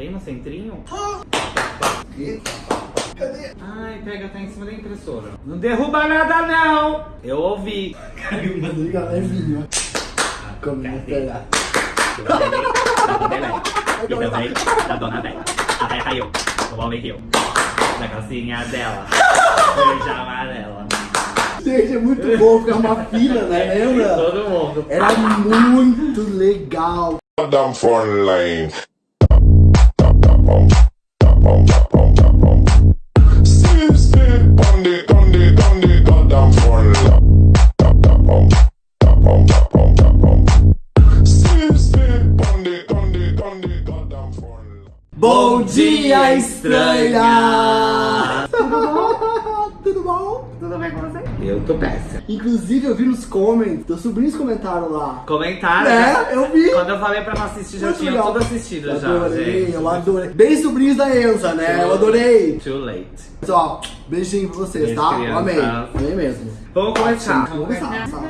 bem no centrinho. Que? Cadê? Ai, pega, tá em cima da impressora. Não derruba nada, não! Eu ouvi. Caiu, mas liga levinho. Como não esperar. E também da dona Bela. A Bela caiu. O homem riu. Da calcinha dela. Verde amarela. Gente, é muito bom ficar uma fila, né? Lembra? Todo mundo. Era muito legal. Down front Bom dia, estranha! Tudo bom? Tudo bem com você? Eu tô péssimo. Inclusive, eu vi nos comments, teus sobrinhos comentaram lá. Comentaram. É, eu vi. Quando eu falei pra não assistir, já Muito tinha legal. tudo assistido já, Adorei, gente. eu adorei. Bem sobrinhos da Enza, né? Eu adorei. Too late. Pessoal, beijinho pra vocês, Beijo, tá? criança. Amei. Amei mesmo. Vamos começar. Vamos começar. sabe?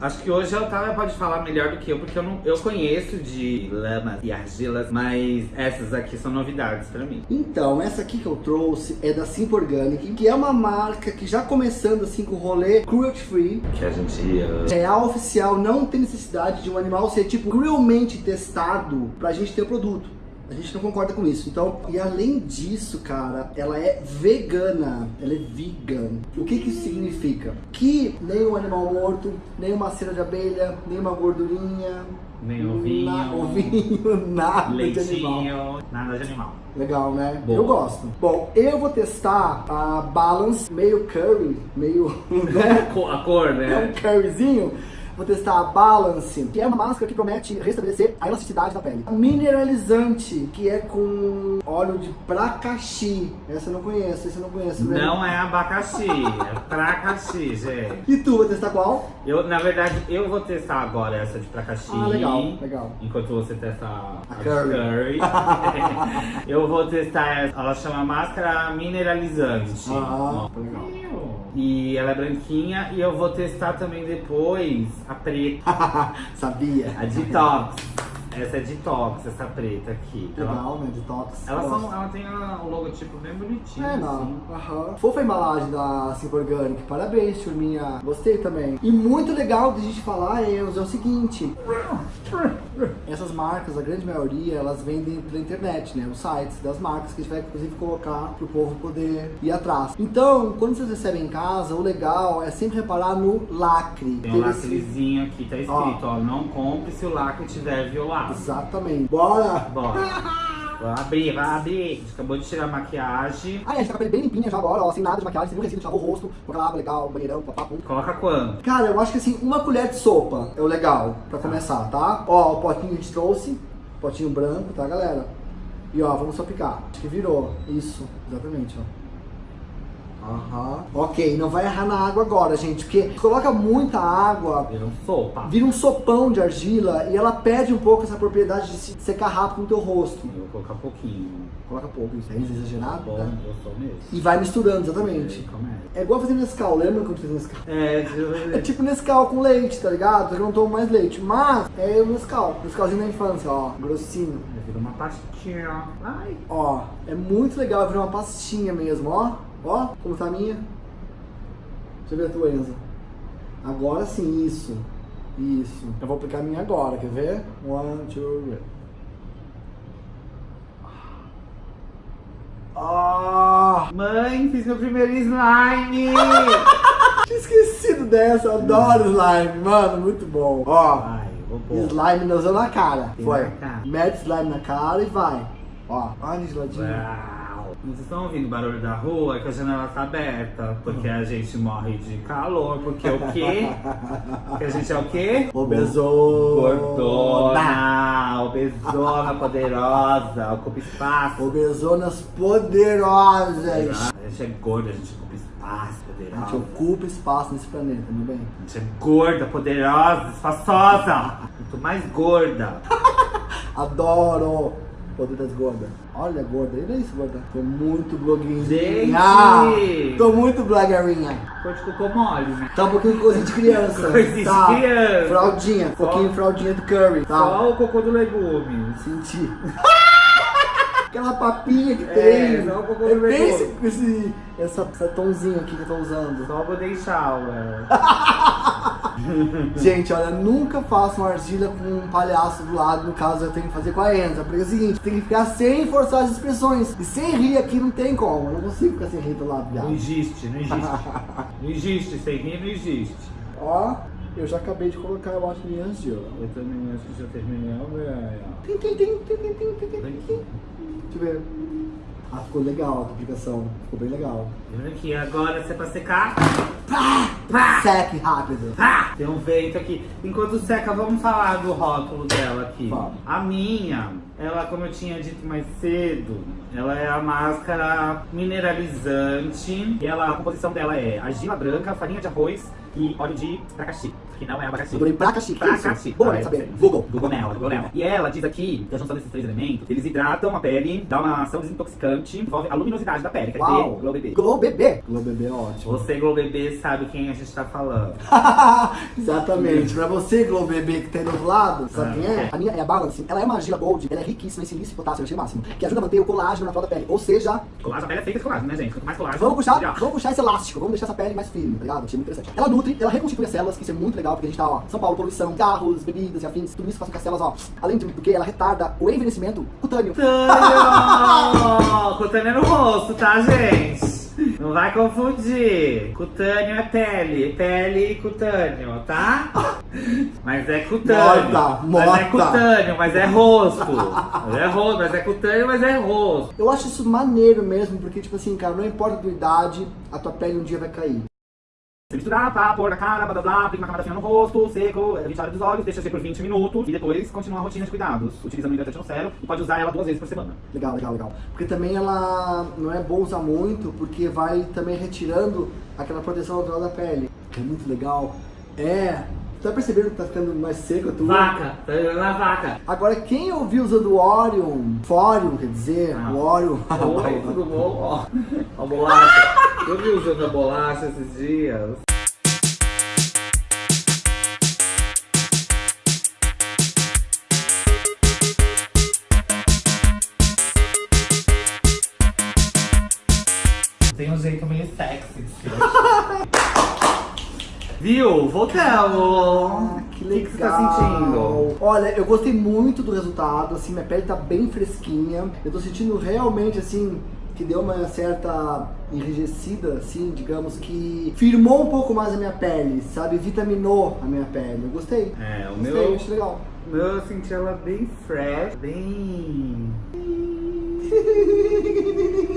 Acho que hoje a Otávia pode falar melhor do que eu, porque eu, não, eu conheço de lamas e argilas, mas essas aqui são novidades pra mim. Então, essa aqui que eu trouxe é da Simp Organic, que é uma marca que já começando assim com o rolê cruelty free, Que a gente uh, real oficial, não tem necessidade de um animal ser tipo cruelmente testado pra gente ter o produto. A gente não concorda com isso. Então, e além disso, cara, ela é vegana. Ela é vegan. O que que isso significa? Que nem um animal morto, nem uma cera de abelha, nem uma gordurinha, nem ovinho, na, ovinho, nada de animal. leitinho, nada de animal. Legal, né? Boa. Eu gosto. Bom, eu vou testar a Balance meio curry, meio, né? A cor, É um né? curryzinho. Vou testar a Balance, que é uma máscara que promete restabelecer a elasticidade da pele. Mineralizante, que é com óleo de pracaxi. Essa eu não conheço, essa eu não conheço. né? Não é abacaxi, é pracaxi, gente. E tu, vai testar qual? Eu, na verdade, eu vou testar agora essa de pracaxi. Ah, legal, legal. Enquanto você testa a, A curry. curry. eu vou testar essa. Ela chama máscara mineralizante. Ah, legal. E ela é branquinha. E eu vou testar também depois a preta, Sabia. a detox. Essa é detox, essa preta aqui. Ela, Legal, né? Detox. ela, são, ela tem o logotipo bem bonitinho. É, assim. não. Aham. Fofa a embalagem da Simp Organic. Parabéns, turminha. Gostei também. E muito legal de a gente falar, Enzo, é o seguinte. Essas marcas, a grande maioria, elas vendem pela internet, né? Os sites das marcas que a gente vai, inclusive, colocar pro povo poder ir atrás. Então, quando vocês recebem em casa, o legal é sempre reparar no lacre. Tem um lacrezinho aqui, tá escrito, ó. Não compre se o lacre tiver violado. Exatamente. Bora! Bora. Vai abrir, vai abrir. A gente acabou de tirar a maquiagem. Ah, é, a gente tá com a pele bem limpinha já agora, ó, sem nada de maquiagem, sem nenhum resíduo, lavou o rosto, aquela água legal, banheirão, papapum. Coloca quanto? Cara, eu acho que assim, uma colher de sopa é o legal pra começar, tá? Ó, o potinho a gente trouxe, potinho branco, tá, galera? E ó, vamos só picar. Acho que virou. Isso, exatamente, ó. Aham. Ok, não vai errar na água agora, gente, porque coloca muita água, Vira um sopa. vira um sopão de argila e ela perde um pouco essa propriedade de se secar rápido no teu rosto. Eu vou colocar pouquinho. Coloca pouco, isso é exagerado, Bom, né? gostou mesmo. E vai misturando, exatamente. Começa. É igual fazer Nescau, lembra quando fez Nescau? É, É tipo Nescau com leite, tá ligado? Eu não tomo mais leite, mas é o Nescau. Nescauzinho da infância, ó, grossinho. vira uma pastinha. Ai. Ó, é muito legal virar uma pastinha mesmo, ó. Ó, como tá a minha. Deixa eu ver a tua, Enzo. Agora sim, isso. Isso. Eu vou aplicar a minha agora, quer ver? One, two, three. Ah! Mãe, fiz meu primeiro slime! Tinha esquecido dessa, eu adoro slime, mano, muito bom. Ó, slime não usou na cara. Foi. Mete slime na cara e vai. Ó, olha de ladinho. Vocês estão ouvindo o barulho da rua? É que a janela tá aberta. Porque a gente morre de calor. Porque o quê? Porque a gente é o quê? Obesona. Gordona, obesona, poderosa, ocupa espaço. Obesonas poderosas. A gente é gorda, a gente ocupa espaço, A gente poderosa. ocupa espaço nesse planeta, meu bem. A gente é gorda, poderosa, espaçosa. Muito mais gorda. Adoro poder das gordas. Olha, gorda. Olha isso, gorda. Tô muito blogueirinha. Gente! Tô muito blogueirinha. Cor de cocô mole, né? Tá um pouquinho de coisinha de criança. Coisinha de tá. criança. Fraldinha. Um pouquinho de fraldinha do curry. Tá. Só o cocô do legume. Senti. aquela papinha que É, tem. só um pouco é de bem esse, esse, essa, essa tomzinho aqui que eu tô usando. Só Golden Shower. Gente, olha, nunca façam argila com um palhaço do lado, no caso eu tenho que fazer com a Enza, porque é o seguinte, tem que ficar sem forçar as expressões. E sem rir aqui não tem como, eu não consigo ficar sem rir do lado, Não viado. existe, não existe. Não existe, sem rir não existe. Ó, eu já acabei de colocar, eu acho, minha argila. Eu também acho que já terminei, velho. Deixa eu ver. Ah, ficou legal a duplicação. Ficou bem legal. Olha aqui, agora se é pra secar. Pá! Pá! Seque rápido. Pá! Tem um vento aqui. Enquanto seca, vamos falar do rótulo dela aqui. Vamos. A minha, ela, como eu tinha dito mais cedo, ela é a máscara mineralizante. E ela, a composição dela é argila branca, farinha de arroz e óleo de abacaxi. Que não é abacaxi. Eu falei pracaxi, é? Pracaxi. Boa, Ah, é. saber. Google. Google nela, Google nela. E ela diz aqui que a junção desses três elementos, eles hidratam a pele, dá uma ação desintoxicante, envolve a luminosidade da pele. Quer dizer, Uau. Glow Bebê. Glow Bebê. Glow Bebê é ótimo. Você, Glow Bebê, sabe quem a gente tá falando. Exatamente. Pra você, Glow Bebê, que tem do outro lado, sabe Ah, quem é? é. A minha é a Balance. Ela é uma argila gold, ela é riquíssima em silício e potássio, eu achei máximo. Que ajuda a manter o colágeno natural da pele. Ou seja, Colágeno, a pele é feita de colágeno, né, gente? Quanto mais colágeno, vamos puxar, melhor. vamos puxar esse elástico, vamos deixar essa pele mais firme, tá ligado? Achei muito interessante. Ela nutre, ela reconstitui as células, que isso é muito legal, porque a gente tá, ó, São Paulo, poluição, carros, bebidas e afins, tudo isso faz com que as células, ó, além do que ela retarda o envelhecimento cutâneo. Cutâneo! Cutâneo é no rosto, tá, gente? Não vai confundir. Cutâneo é pele, pele e cutâneo, tá? Mas é cutâneo. Morta, Mas é morta. cutâneo, mas é rosto. Mas é rosto, mas é cutâneo, mas é rosto. Eu acho isso maneiro mesmo, porque, tipo assim, cara, não importa a tua idade, a tua pele um dia vai cair. Você misturar, tá? Pôr na cara, blá blá blá, aplica uma camada fina no rosto, seco, 20 horas dos olhos, deixa ser por 20 minutos e depois continua a rotina de cuidados, utilizando o hidratante no cérebro e pode usar ela duas vezes por semana. Legal, legal, legal. Porque também ela não é bom usar muito, porque vai também retirando aquela proteção natural da pele. Que é muito legal. É. Tá percebendo que tá ficando mais seco a tua? Vaca, tá virando a vaca. Agora, quem ouviu usando o Orion, Forium, quer dizer, Ah. o Orion. Oi, tudo bom? Ó, a bolacha. Eu vi usando a bolacha esses dias. Tem um jeito meio sexy de ser. Viu? Voltamos! Ah, que O legal. que, que você tá sentindo? Olha, eu gostei muito do resultado, assim, minha pele tá bem fresquinha. Eu tô sentindo realmente, assim, que deu uma certa enrijecida, assim, digamos que firmou um pouco mais a minha pele, sabe? Vitaminou a minha pele. Eu gostei. É, o Gostei, meu, achei legal. o meu eu senti ela bem fresh, bem.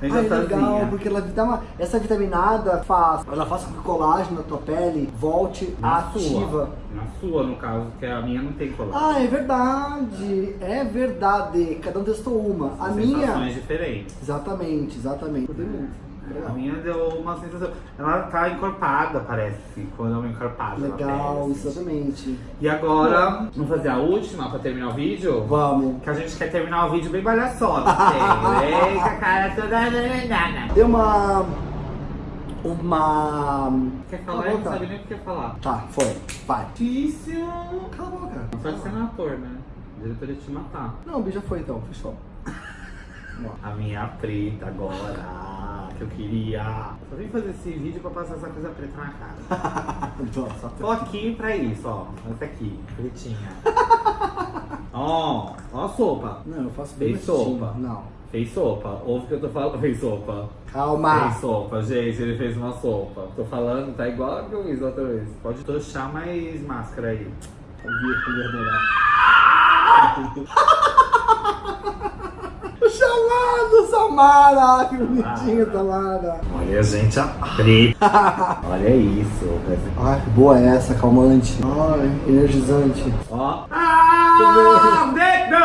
Bem Ai, legal, gostosinha. porque ela dá uma. Essa vitaminada faz. Ela faz com que o colágeno na tua pele volte Na ativa. sua. Na sua, no caso, porque a minha não tem colágeno. Ah, é verdade. É verdade. Cada um testou uma. A minha. Diferentes. Exatamente, exatamente. Gostei muito. A minha deu uma sensação. Ela tá encorpada, parece. Quando é uma encorpada. na Legal, assim. exatamente. E agora, vamos fazer a última pra terminar o vídeo? Vamos. Que a gente quer terminar o vídeo bem palhaçote. assim. Eita, cara, toda danada. Deu uma. Uma. Quer falar? Eu não sabe nem o que quer falar. Tá, foi. Vai. Difícil. Cala a boca. Pode ser no ator, né? O diretor ia te matar. Não, o bicho já foi então, fechou. A minha preta agora, que eu queria. Só vim fazer esse vídeo pra passar essa coisa preta na cara. Nossa, Tô aqui pra isso, ó. Essa aqui, pretinha. Ó, ó a sopa. Não, eu faço bem Fez sopa. Não. Fez sopa. Ouve o que eu tô falando? Fez sopa. Calma. Fez sopa, gente. Ele fez uma sopa. Tô falando, tá igual que eu fiz outra vez. Pode tochar mais máscara aí. Chamado, Samara! Que bonitinho, Samara! Olha, gente, a preta. Olha isso. Ai, que boa é essa, calmante. Ai, energizante. Ó. Ah, depois.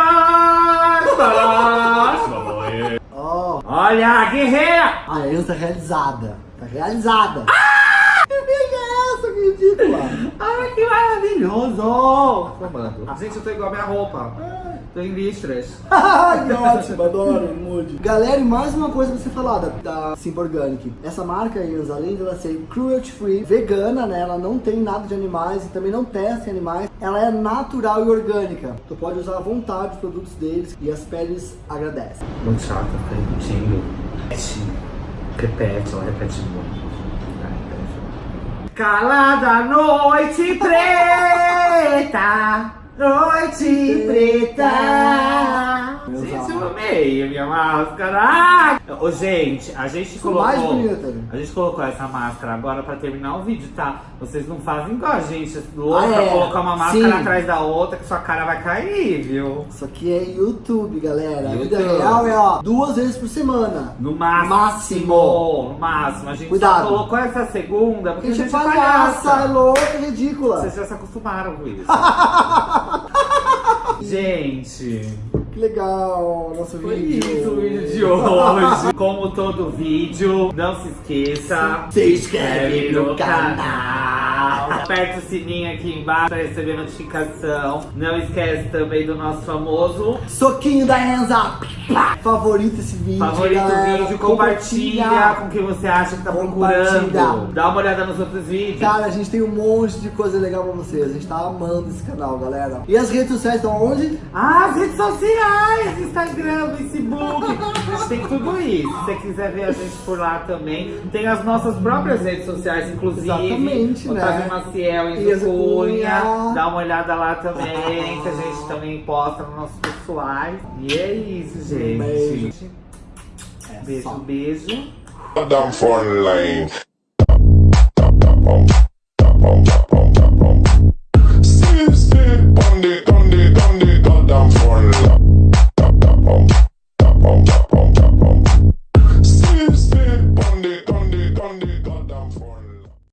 Ó, Olha, guerreira! a Enza realizada. Tá realizada. Que é essa, ridícula. Ai, que maravilhoso! Tomando. Gente, eu tô igual a minha roupa. Tô em listras. Que ótimo, adoro, mude. Galera, e mais uma coisa pra você falar da, da Simple Organic. Essa marca aí, além dela ser cruelty free, vegana, né? Ela não tem nada de animais e também não testa em animais. Ela é natural e orgânica. Tu pode usar à vontade os produtos deles e as peles agradecem. Muito chata, fica repetindo. Repete, repete, ela repete muito. Calada noite preta, noite preta. Amei a minha máscara. Ai! Ô, gente, a gente Ficou mais colocou. bonita. A gente colocou essa máscara agora pra terminar o vídeo, tá? Vocês não fazem igual a gente, louca, Ah, é. colocar uma máscara Sim. atrás da outra que sua cara vai cair, viu? Isso aqui é YouTube, galera. A vida YouTube. real é, ó, duas vezes por semana. No máximo, Máximo. no máximo. A gente Cuidado. só colocou essa segunda porque a gente gente é palhaça, é palhaça. louca, é ridícula. Vocês já se acostumaram com isso. gente, Que legal, nosso foi vídeo. isso o vídeo de hoje. Como todo vídeo, não se esqueça. Se inscreve no canal. Aperta o sininho aqui embaixo para receber notificação. Não esquece também do nosso famoso Soquinho da Enza. Pá. Favorita esse vídeo, Favorita o galera. vídeo, compartilha com quem você acha que tá procurando. Compartilha. Dá uma olhada nos outros vídeos. Cara, a gente tem um monte de coisa legal pra vocês. A gente tá amando esse canal, galera. E as redes sociais estão onde? Ah, as redes sociais, Instagram, Facebook. A gente tem tudo isso. Se você quiser ver a gente por lá também. Tem as nossas próprias redes sociais, inclusive. Exatamente, né? Otávio Maciel e Isa Cunha. Dá uma olhada lá também, que a gente também posta nos nossos pessoais. E é isso, gente. Beijo. É Beijo, só. beijo. Line.